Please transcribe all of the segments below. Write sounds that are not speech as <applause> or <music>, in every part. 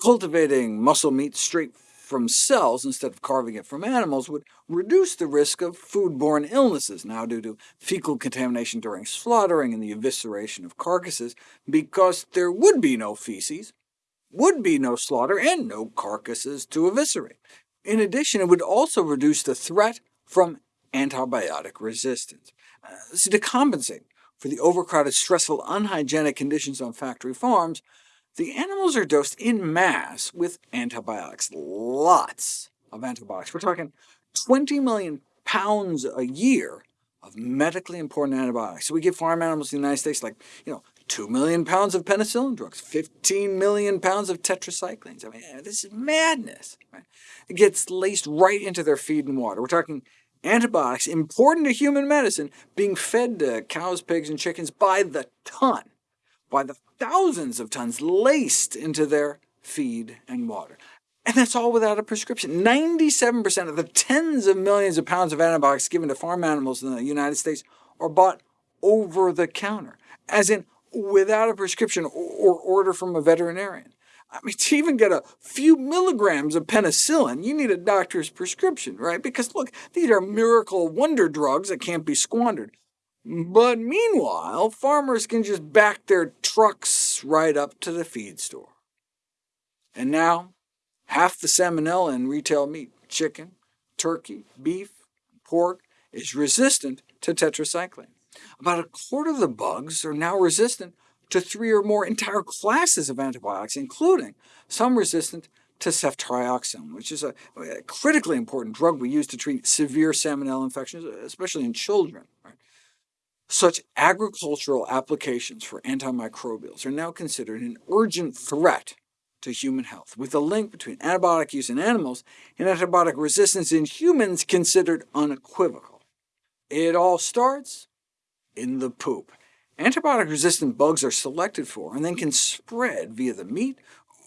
Cultivating muscle meat straight from cells instead of carving it from animals would reduce the risk of foodborne illnesses, now due to fecal contamination during slaughtering and the evisceration of carcasses, because there would be no feces, would be no slaughter, and no carcasses to eviscerate. In addition, it would also reduce the threat from antibiotic resistance. Uh, so to compensate for the overcrowded, stressful, unhygienic conditions on factory farms, the animals are dosed in mass with antibiotics, lots of antibiotics. We're talking 20 million pounds a year of medically important antibiotics. So we give farm animals in the United States like, you know, 2 million pounds of penicillin drugs, 15 million pounds of tetracyclines. I mean, eh, this is madness. Right? It gets laced right into their feed and water. We're talking antibiotics important to human medicine being fed to cows, pigs, and chickens by the ton by the thousands of tons laced into their feed and water. And that's all without a prescription. 97% of the tens of millions of pounds of antibiotics given to farm animals in the United States are bought over the counter, as in without a prescription or order from a veterinarian. I mean, <laughs> to even get a few milligrams of penicillin, you need a doctor's prescription, right? Because look, these are miracle wonder drugs that can't be squandered. But meanwhile, farmers can just back their trucks right up to the feed store. And now, half the salmonella in retail meat, chicken, turkey, beef, pork, is resistant to tetracycline. About a quarter of the bugs are now resistant to three or more entire classes of antibiotics, including some resistant to ceftriaxone, which is a, critically important drug we use to treat severe salmonella infections, especially in children. Such agricultural applications for antimicrobials are now considered an urgent threat to human health, with the link between antibiotic use in animals and antibiotic resistance in humans considered unequivocal. It all starts in the poop. Antibiotic-resistant bugs are selected for and then can spread via the meat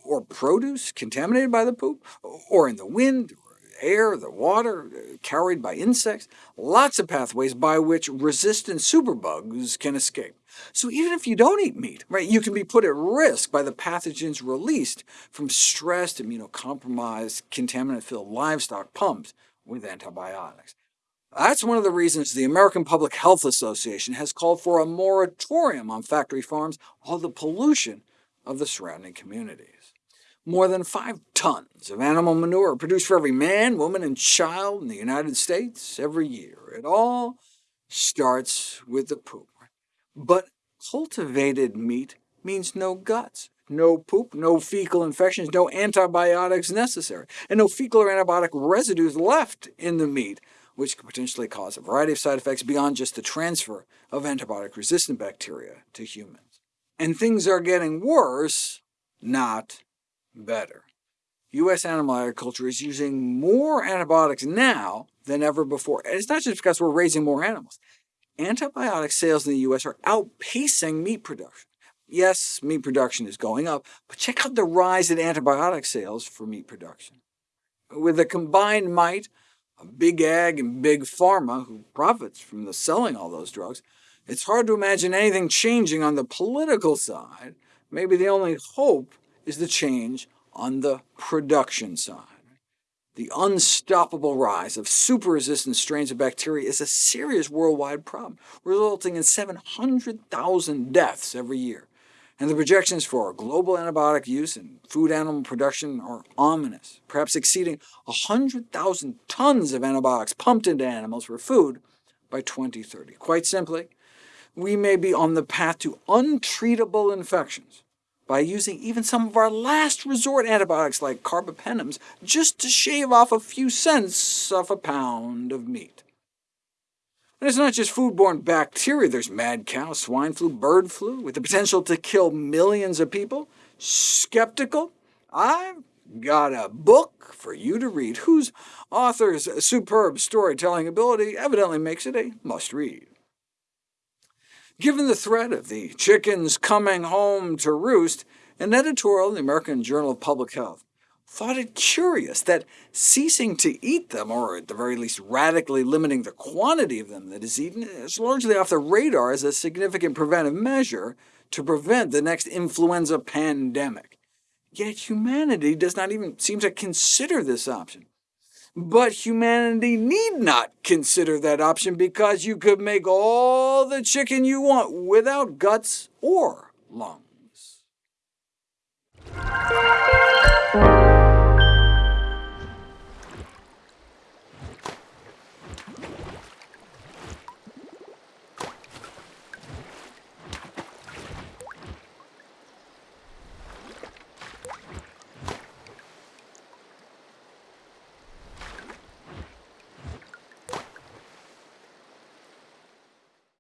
or produce contaminated by the poop, or in the wind air, the water, uh, carried by insects, lots of pathways by which resistant superbugs can escape. So even if you don't eat meat, right, you can be put at risk by the pathogens released from stressed, immunocompromised, contaminant-filled livestock pumped with antibiotics. That's one of the reasons the American Public Health Association has called for a moratorium on factory farms, all the pollution of the surrounding communities more than 5 tons of animal manure are produced for every man, woman, and child in the United States every year. It all starts with the poop. But cultivated meat means no guts, no poop, no fecal infections, no antibiotics necessary, and no fecal or antibiotic residues left in the meat, which could potentially cause a variety of side effects beyond just the transfer of antibiotic-resistant bacteria to humans. And things are getting worse, not better. U.S. animal agriculture is using more antibiotics now than ever before. And it's not just because we're raising more animals. Antibiotic sales in the U.S. are outpacing meat production. Yes, meat production is going up, but check out the rise in antibiotic sales for meat production. With the combined might of big ag and big pharma, who profits from the selling all those drugs, it's hard to imagine anything changing on the political side. Maybe the only hope is the change on the production side. The unstoppable rise of super-resistant strains of bacteria is a serious worldwide problem, resulting in 700,000 deaths every year. And the projections for global antibiotic use and food animal production are ominous, perhaps exceeding 100,000 tons of antibiotics pumped into animals for food by 2030. Quite simply, we may be on the path to untreatable infections by using even some of our last resort antibiotics like carbapenems just to shave off a few cents off a pound of meat. And it's not just foodborne bacteria. There's mad cow, swine flu, bird flu, with the potential to kill millions of people. Skeptical? I've got a book for you to read, whose author's superb storytelling ability evidently makes it a must-read. Given the threat of the chickens coming home to roost, an editorial in the American Journal of Public Health thought it curious that ceasing to eat them, or at the very least radically limiting the quantity of them that is eaten, is largely off the radar as a significant preventive measure to prevent the next influenza pandemic. Yet humanity does not even seem to consider this option. But humanity need not consider that option because you could make all the chicken you want without guts or lungs.